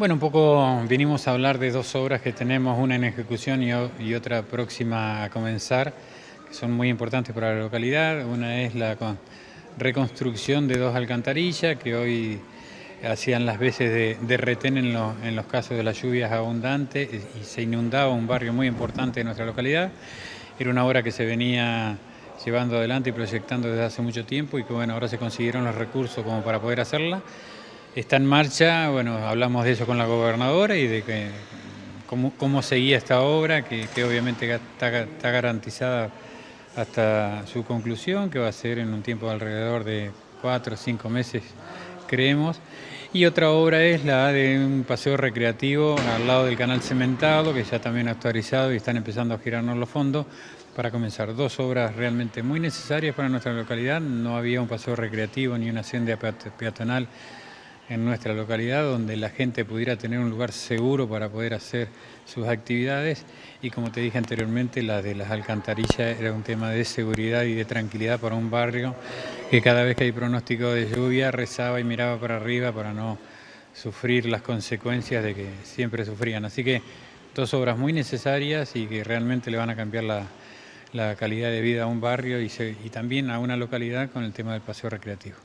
Bueno, un poco vinimos a hablar de dos obras que tenemos, una en ejecución y, otra próxima a comenzar, que son muy importantes para la localidad. Una es la reconstrucción de dos alcantarillas que hoy hacían las veces de, retén en, en, los casos de las lluvias abundantes y se inundaba un barrio muy importante de nuestra localidad. Era una obra que se venía llevando adelante y proyectando desde hace mucho tiempo y que bueno, ahora se consiguieron los recursos como para poder hacerla. Está en marcha, bueno, hablamos de eso con la gobernadora y de que, cómo, seguía esta obra, que, obviamente está, está, garantizada hasta su conclusión, que va a ser en un tiempo de alrededor de cuatro o cinco meses, creemos. Y otra obra es la de un paseo recreativo al lado del canal cementado, que ya también ha actualizado y están empezando a girarnos los fondos para comenzar. Dos obras realmente muy necesarias para nuestra localidad. No había un paseo recreativo ni una senda peatonal en nuestra localidad donde la gente pudiera tener un lugar seguro para poder hacer sus actividades y como te dije anteriormente la de las alcantarillas era un tema de seguridad y de tranquilidad para un barrio que cada vez que hay pronóstico de lluvia rezaba y miraba para arriba para no sufrir las consecuencias de que siempre sufrían. Así que dos obras muy necesarias y que realmente le van a cambiar la, calidad de vida a un barrio y también a una localidad con el tema del paseo recreativo.